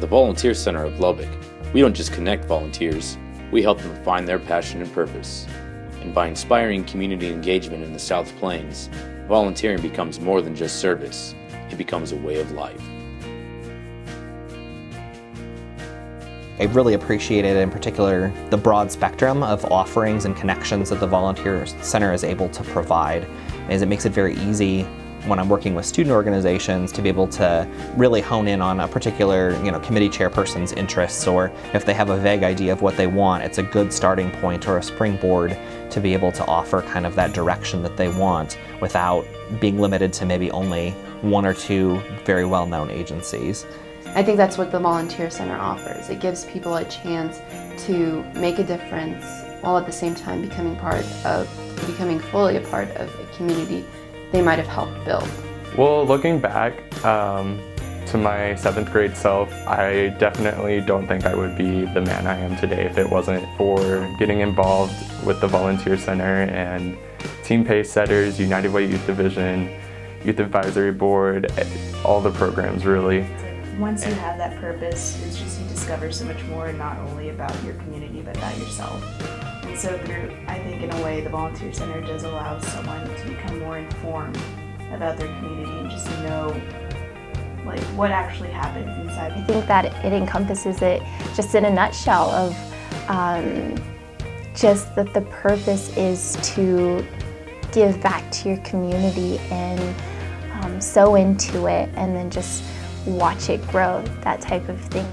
the Volunteer Center of Lubbock, we don't just connect volunteers, we help them find their passion and purpose. And by inspiring community engagement in the South Plains, volunteering becomes more than just service, it becomes a way of life. I really appreciated in particular the broad spectrum of offerings and connections that the Volunteer Center is able to provide as it makes it very easy when I'm working with student organizations to be able to really hone in on a particular you know, committee chairperson's interests or if they have a vague idea of what they want, it's a good starting point or a springboard to be able to offer kind of that direction that they want without being limited to maybe only one or two very well-known agencies. I think that's what the Volunteer Center offers. It gives people a chance to make a difference while at the same time becoming part of, becoming fully a part of a community they might have helped build. Well, looking back um, to my seventh grade self, I definitely don't think I would be the man I am today if it wasn't for getting involved with the Volunteer Center and Team Pace Setters, United Way Youth Division, Youth Advisory Board, all the programs really. Once you have that purpose, it's just you discover so much more not only about your community but about yourself. And so through, I think in a way, the Volunteer Center does allow someone to become more informed about their community and just know like what actually happens inside. I think that it encompasses it just in a nutshell of um, just that the purpose is to give back to your community and um, into it and then just watch it grow, that type of thing.